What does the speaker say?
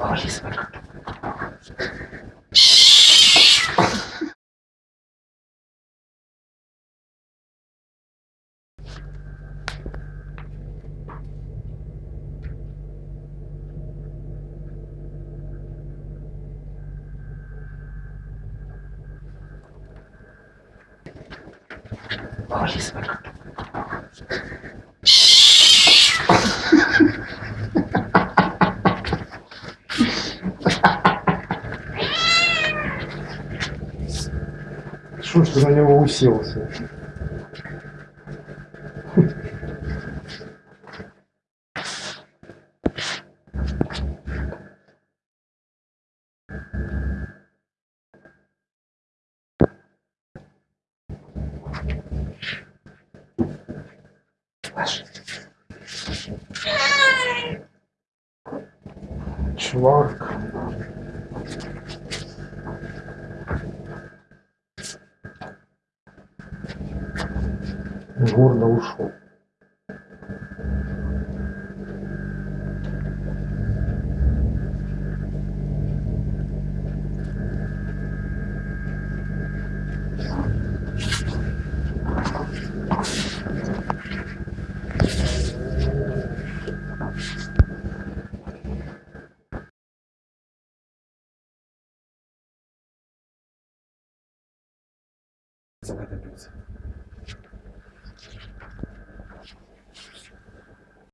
Ağır kesme lan. Ж ты на него уселся? Чувак. Гордо ушел. Загадывается.